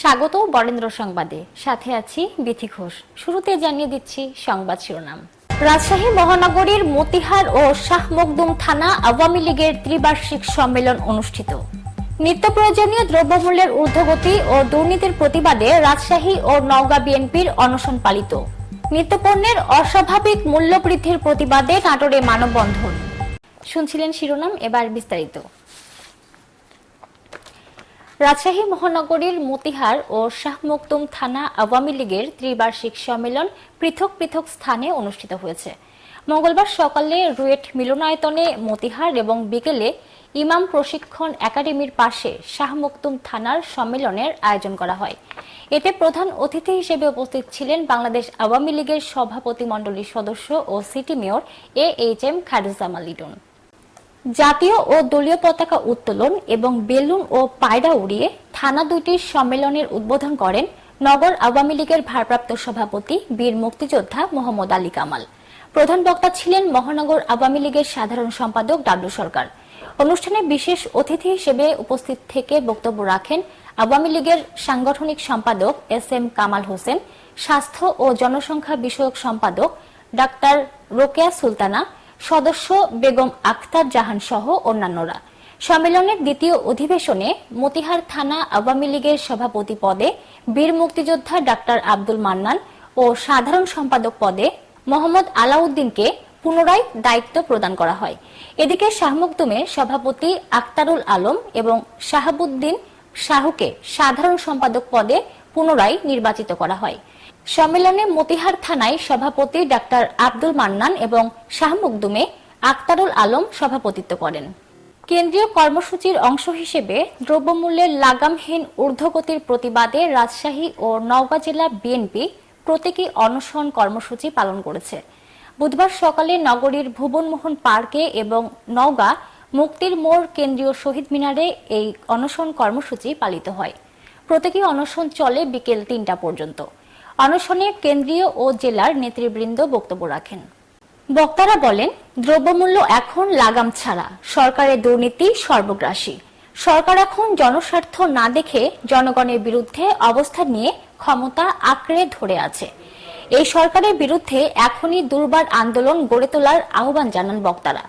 স্বাগত বরেন্দ্র সংবাদে। সাথে আছি বিথি ঘোষ। শুরুতে জানিয়ে দিচ্ছি সংবাদ শিরোনাম। রাজশাহী মহানগরীর মতিহার ও শাহ মখদুম থানা আওয়ামী লীগের ত্রিবার্ষিক সম্মেলন অনুষ্ঠিত। নিত্য প্রয়োজনীয় দ্রব্যমূল্যের ঊর্ধ্বগতি ও দুর্নীতির প্রতিবাদে রাজশাহী ও নওগাঁ বিএনপির অনশন পালিত। নিত্যপণ্যের অস্বাভাবিক মূল্য বৃদ্ধির প্রতিবাদে নাটোরে মানববন্ধন। শুনছিলেন শিরোনাম, এবার বিস্তারিত। রাজশাহী মহানগরীর মতিহার ও শাহ থানা আওয়ামী লীগের ত্রিবার্ষিক সম্মেলন পৃথক পৃথক স্থানে অনুষ্ঠিত হয়েছে। মঙ্গলবার সকালে রুয়েট মিলনায়তনে মতিহার এবং বিকেলে ইমাম প্রশিক্ষণ একাডেমির পাশে শাহ থানার সম্মেলনের আয়োজন করা হয়। এতে প্রধান অতিথি হিসেবে উপস্থিত ছিলেন বাংলাদেশ আওয়ামী লীগের সভাপতি মণ্ডলীর সদস্য ও city mayor A H M Khairuzzaman Liton জাতীয় ও দলীয় পতাকা উত্তোলন এবং বেলুন ও পায়রা উড়িয়ে থানা দুইটির সম্মেলনের উদ্বোধন করেন নগর আওয়ামী লীগের ভারপ্রাপ্ত সভাপতি বীর মুক্তিযোদ্ধা মোহাম্মদ আলী কামাল। প্রধান বক্তা ছিলেন মহানগর আওয়ামী লীগের সাধারণ সম্পাদক ডাব্লু সরকার। অনুষ্ঠানে বিশেষ অতিথি হিসেবে উপস্থিত থেকে বক্তব্য রাখেন আওয়ামী লীগের সাংগঠনিক সম্পাদক এস এম কামাল হোসেন, স্বাস্থ্য ও জনসংখ্যা বিষয়ক সম্পাদক ডাক্তার রোকেয়া সুলতানা সদস্য বেগম আখতার জাহান সহ অন্যান্যরা। সম্মেলনের দ্বিতীয় অধিবেশনে মতিহার থানা আওয়ামী লীগের সভাপতি পদে বীর মুক্তিযোদ্ধা ডাক্তার আব্দুল মান্নান ও সাধারণ সম্পাদক পদে মোহাম্মদ আলাউদ্দিনকে পুনরায় দায়িত্ব প্রদান করা হয়। এদিকে শাহমুকদুমে সভাপতি আক্তারুল আলম এবং শাহাবুদ্দিন শাহুকে সাধারণ সম্পাদক পদে পুনরায় নির্বাচিত করা হয়। সম্মেলনে মতিহার থানায় সভাপতি ডাক্তার আব্দুল মান্নান এবং শাহ মুকদুমে আক্তারুল আলম সভাপতিত্ব করেন। কেন্দ্রীয় কর্মসূচির অংশ হিসেবে দ্রব্যমূল্যের লাগামহীন ঊর্ধ্বগতির প্রতিবাদে রাজশাহী ও নওগাঁ জেলা বিএনপি প্রতীকী অনশন কর্মসূচি পালন করেছে। বুধবার সকালে নগরীর ভুবনমোহন পার্কে এবং নওগাঁ মুক্তির মোড় কেন্দ্রীয় শহীদ মিনারে এই অনশন কর্মসূচি পালিত হয়। প্রতীকী অনশন চলে বিকেল তিনটা পর্যন্ত। অনশনে কেন্দ্রীয় ও জেলার নেতৃবৃন্দ বক্তব্য রাখেন। বক্তারা বলেন, দ্রব্যমূল্য এখন লাগাম ছাড়া, সরকারের দুর্নীতি সর্বগ্রাসী। সরকার এখন জনস্বার্থ না দেখে জনগণের বিরুদ্ধে অবস্থান নিয়ে ক্ষমতা আঁকড়ে ধরে আছে। এই সরকারের বিরুদ্ধে এখনই দুর্বার আন্দোলন গড়ে তোলার আহ্বান জানান বক্তারা।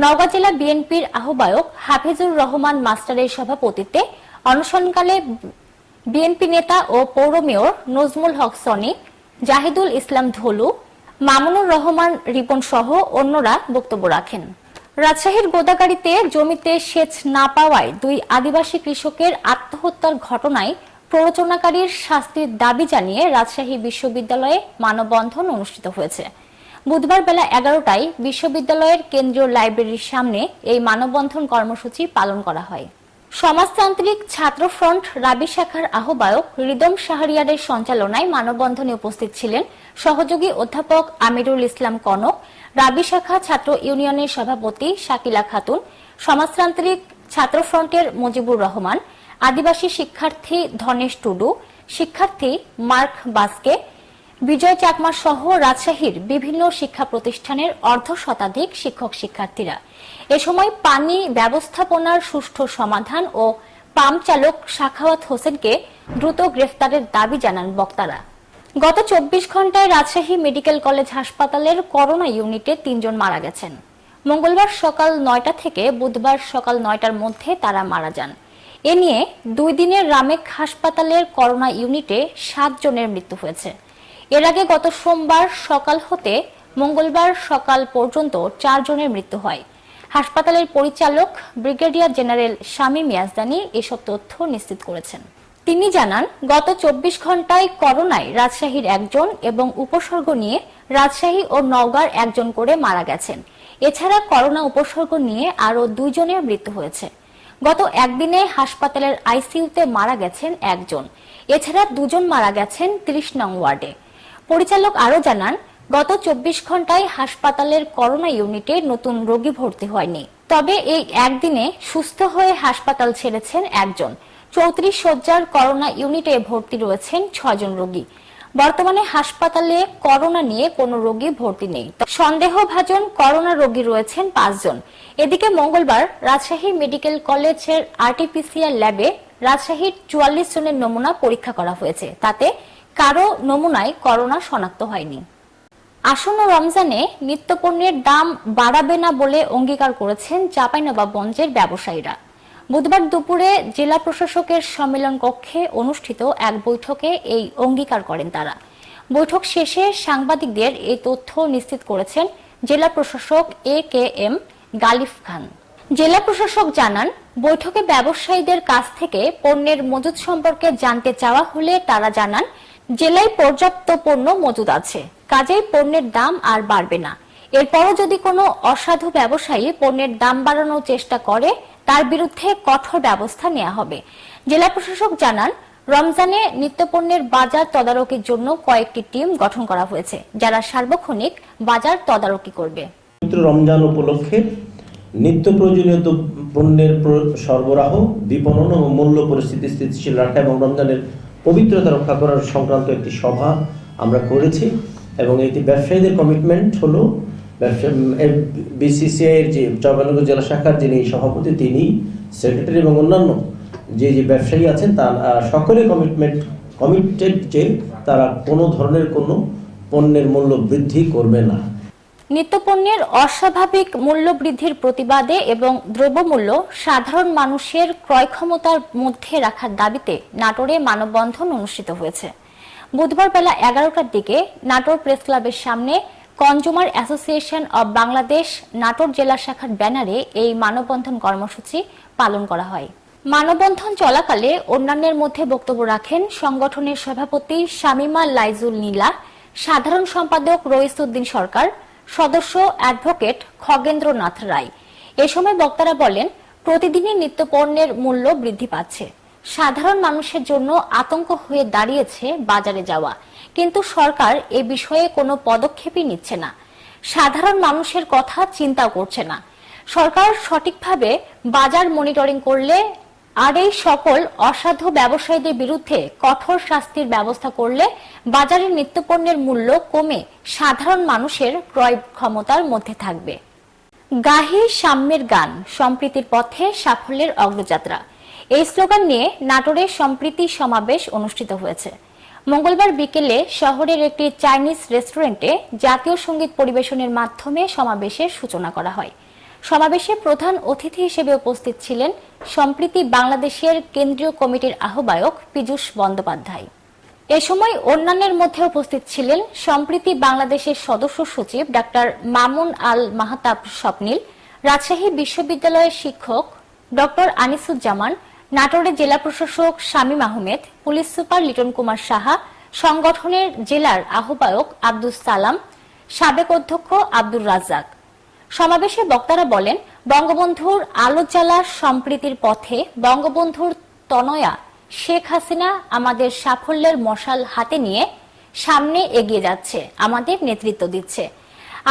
নওগাঁ জেলা বিএনপির আহ্বায়ক হাফিজুর রহমান মাস্টারের সভাপতিত্বে অনশনকালে বিএনপি নেতা ও পৌর মেয়র নজমুল হক সনি, জাহিদুল ইসলাম ধলু, মামুনুর রহমান রিপন সহ অন্যরা বক্তব্য রাখেন। রাজশাহীর গোদাগাড়িতে জমিতে সেচ না পাওয়ায় দুই আদিবাসী কৃষকের আত্মহত্যার ঘটনায় প্ররোচনাকারীর শাস্তির দাবি জানিয়ে রাজশাহী বিশ্ববিদ্যালয়ে মানববন্ধন অনুষ্ঠিত হয়েছে। বুধবার বেলা এগারোটায় বিশ্ববিদ্যালয়ের কেন্দ্রীয় লাইব্রেরির সামনে এই মানববন্ধন কর্মসূচি পালন করা হয়। সমাজতান্ত্রিক ছাত্র ফ্রন্ট রাবি শাখার আহ্বায়ক রিদম শাহরিয়ারের সঞ্চালনায় মানববন্ধনে উপস্থিত ছিলেন সহযোগী অধ্যাপক আমিরুল ইসলাম কনক, রাবি শাখা ছাত্র ইউনিয়নের সভাপতি শাকিলা খাতুন, সমাজতান্ত্রিক ছাত্র ফ্রন্টের মুজিবুর রহমান, আদিবাসী শিক্ষার্থী ধনেশ টুডু, শিক্ষার্থী মার্ক বাসকে বিজয় চাকমা সহ রাজশাহীর বিভিন্ন শিক্ষা প্রতিষ্ঠানের অর্ধ শতাধিক শিক্ষক শিক্ষার্থীরা। এ সময় পানি ব্যবস্থাপনার সুষ্ঠু সমাধান ও পাম্প চালক শাখাওয়াত হোসেনকে দ্রুত গ্রেফতারের দাবি জানান বক্তারা। গত চব্বিশ ঘন্টায় রাজশাহী মেডিকেল কলেজ হাসপাতালের করোনা ইউনিটে তিনজন মারা গেছেন। মঙ্গলবার সকাল নয়টা থেকে বুধবার সকাল নয়টার মধ্যে তারা মারা যান। এ নিয়ে দুই দিনের রামেক হাসপাতালের করোনা ইউনিটে সাত জনের মৃত্যু হয়েছে। এর আগে গত সোমবার সকাল হতে মঙ্গলবার সকাল পর্যন্ত চারজনের মৃত্যু হয়। হাসপাতালের পরিচালক ব্রিগেডিয়ার জেনারেল শামীম ইয়াজদানি এসব তথ্য নিশ্চিত করেছেন। তিনি জানান, গত চব্বিশ ঘন্টায় করোনায় রাজশাহীর একজন এবং উপসর্গ নিয়ে রাজশাহী ও নওগাঁর একজন করে মারা গেছেন। এছাড়া করোনা উপসর্গ নিয়ে আরও দুইজনের মৃত্যু হয়েছে। গত একদিনে হাসপাতালের আইসিইউতে মারা গেছেন একজন। এছাড়া দুজন মারা গেছেন ত্রিশ নং ওয়ার্ডে। পরিচালক আরও জানান, গত চব্বিশ ঘন্টায় হাসপাতালের করোনা ইউনিটে নতুন রোগী ভর্তি হয়নি। তবে এই একদিনে সুস্থ হয়ে হাসপাতাল ছেড়েছেন একজন। চৌত্রিশ শয্যার করোনা ইউনিটে ভর্তি রয়েছেন ছজন রোগী। বর্তমানে হাসপাতালে করোনা নিয়ে কোনো রোগী ভর্তি নেই। সন্দেহভাজন করোনা রোগী রয়েছেন পাঁচজন। এদিকে মঙ্গলবার রাজশাহী মেডিকেল কলেজের আরটিপিসিআর ল্যাবে রাজশাহীর চুয়াল্লিশ জনের নমুনা পরীক্ষা করা হয়েছে। তাতে কারও নমুনায় করোনা শনাক্ত হয়নি। আসন্ন রমজানে নিত্যপণ্যের দাম বাড়াবে না বলে অঙ্গীকার করেছেন চাঁপাইনবাবগঞ্জের ব্যবসায়ীরা। বুধবার দুপুরে জেলা প্রশাসকের সম্মেলন কক্ষে অনুষ্ঠিত এক বৈঠকে এই অঙ্গীকার করেন তারা। বৈঠক শেষে সাংবাদিকদের এই তথ্য নিশ্চিত করেছেন জেলা প্রশাসক এ কে এম গালিফ খান। জেলা প্রশাসক জানান, বৈঠকে ব্যবসায়ীদের কাছ থেকে পণ্যের মজুদ সম্পর্কে জানতে চাওয়া হলে তারা জানান জেলায় পর্যাপ্ত পণ্য মজুদ আছে। কাজেই পণ্যের দাম আর বাড়বে না। এরপরও যদি কোনো অসাধু ব্যবসায়ী পণ্যের দাম বাড়ানোর চেষ্টা করে, তার বিরুদ্ধে কঠোর ব্যবস্থা নেওয়া হবে। জেলা প্রশাসক জানান, রমজানে নিত্যপণ্যের বাজার তদারকির জন্য কয়েকটি টিম গঠন করা হয়েছে, যারা সার্বক্ষণিক বাজার তদারকি করবে। রমজান উপলক্ষে নিত্য প্রয়োজনীয় পণ্যের সরবরাহ, বিপণন ও মূল্য পরিস্থিতি স্থিতিশীল রাখা এবং রমজানের পবিত্রতা রক্ষা করার সংক্রান্ত একটি সভা আমরা করেছি, এবং এটি ব্যবসায়ীদের কমিটমেন্ট হলো। ব্যবসা বিসিসিআই এর যে চৌবানগর জেলা শাখার যিনি সভাপতি, তিনি সেক্রেটারি এবং অন্যান্য যে যে ব্যবসায়ী আছেন, তার সকলে কমিটমেন্ট কমিটেড যে, তারা কোনো ধরনের কোনো পণ্যের মূল্য বৃদ্ধি করবে না। নিত্যপণ্যের অস্বাভাবিক মূল্য বৃদ্ধির প্রতিবাদে এবং দ্রব্যমূল্য সাধারণ মানুষের ক্রয় ক্ষমতার মধ্যে রাখার দাবিতে নাটোরে মানববন্ধন অনুষ্ঠিত হয়েছে। বুধবার বেলা এগারোটার দিকে নাটোর প্রেস ক্লাবের সামনে consumer association of Bangladesh Natore জেলা শাখার ব্যানারে এই মানববন্ধন কর্মসূচি পালন করা হয়। মানববন্ধন চলাকালে অন্যান্যের মধ্যে বক্তব্য রাখেন সংগঠনের সভাপতি শামিমা লাইজুল নীলা, সাধারণ সম্পাদক রইসুদ্দিন সরকার সদস্য অ্যাডভোকেট খগেন্দ্রনাথ রায়। এ সময় বক্তারা বলেন, প্রতিদিনই নিত্যপণ্যের মূল্য বৃদ্ধি পাচ্ছে। সাধারণ মানুষের জন্য আতঙ্ক হয়ে দাঁড়িয়েছে বাজারে যাওয়া। কিন্তু সরকার এ বিষয়ে কোনো পদক্ষেপই নিচ্ছে না। সাধারণ মানুষের কথা চিন্তা করছে না। সরকার সঠিকভাবে বাজার মনিটরিং করলে আর এই সকল অসাধু ব্যবসায়ীদের বিরুদ্ধে কঠোর শাস্তির ব্যবস্থা করলে বাজারের নিত্যপণ্যের মূল্য কমে সাধারণ মানুষের ক্রয় ক্ষমতার মধ্যে থাকবে। গাহি সাম্যের গান, সম্প্রীতির পথে সাফল্যের অগ্রযাত্রা। এই স্লোগান নিয়ে নাটোরে সম্প্রীতি সমাবেশ অনুষ্ঠিত হয়েছে। মঙ্গলবার বিকেলে শহরের একটি চাইনিজ রেস্টুরেন্টে জাতীয় সংগীত পরিবেশনের মাধ্যমে সমাবেশের সূচনা করা হয়। সমাবেশে প্রধান অতিথি হিসেবে উপস্থিত ছিলেন সম্প্রীতি বাংলাদেশের কেন্দ্রীয় কমিটির আহ্বায়ক পীযূষ বন্দ্যোপাধ্যায়। এ সময় অন্যান্যের মধ্যে উপস্থিত ছিলেন সম্প্রীতি বাংলাদেশের সদস্য সচিব ডাক্তার মামুন আল মাহাতাব স্বপ্নিল, রাজশাহী বিশ্ববিদ্যালয়ের শিক্ষক ডক্টর আনিসুজ্জামান, নাটোরের জেলা প্রশাসক শামীম আহমেদ, পুলিশ সুপার লিটন কুমার সাহা, সংগঠনের জেলার আহ্বায়ক আব্দুস সালাম, সাবেক অধ্যক্ষ আব্দুর রাজ্জাক। সমাবেশে বক্তারা বলেন, বঙ্গবন্ধুর আলো জ্বালা সম্প্রীতির পথে বঙ্গবন্ধুর তনয়া শেখ হাসিনা আমাদের সাফল্যের মশাল হাতে নিয়ে সামনে এগিয়ে যাচ্ছে, আমাদের নেতৃত্ব দিচ্ছে।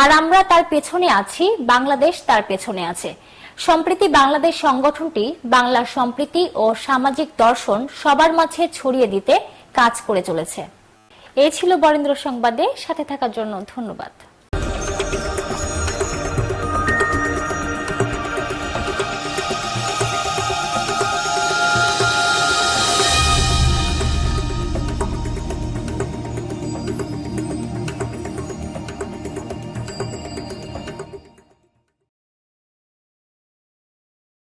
আর আমরা তার পেছনে আছি, বাংলাদেশ তার পেছনে আছে। সম্প্রীতি বাংলাদেশ সংগঠনটি বাংলার সম্প্রীতি ও সামাজিক দর্শন সবার মাঝে ছড়িয়ে দিতে কাজ করে চলেছে। এই ছিল বরেন্দ্র সংবাদে, সাথে থাকার জন্য ধন্যবাদ।